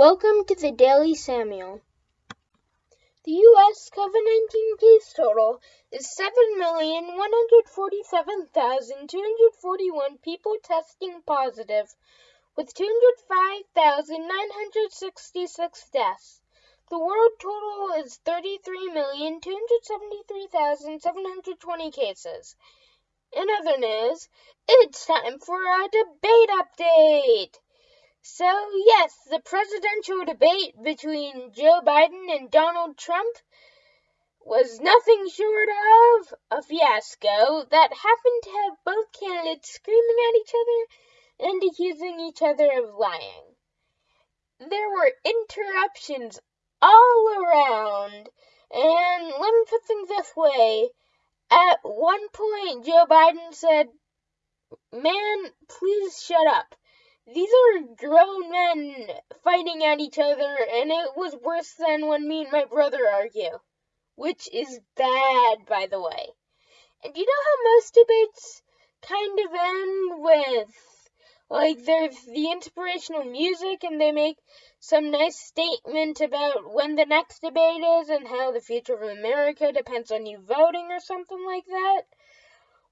Welcome to the Daily Samuel. The U.S. COVID 19 case total is 7,147,241 people testing positive, with 205,966 deaths. The world total is 33,273,720 cases. In other news, it's time for a debate update. So, yes, the presidential debate between Joe Biden and Donald Trump was nothing short of a fiasco that happened to have both candidates screaming at each other and accusing each other of lying. There were interruptions all around, and let me put things this way. At one point, Joe Biden said, Man, please shut up these are grown men fighting at each other, and it was worse than when me and my brother argue. Which is bad, by the way. And you know how most debates kind of end with, like, there's the inspirational music, and they make some nice statement about when the next debate is and how the future of America depends on you voting or something like that?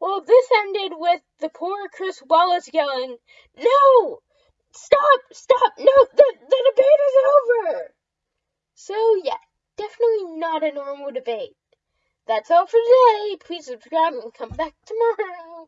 Well, this ended with the poor Chris Wallace yelling, No! Stop! Stop! No! The, the debate is over! So, yeah, definitely not a normal debate. That's all for today. Please subscribe and come back tomorrow.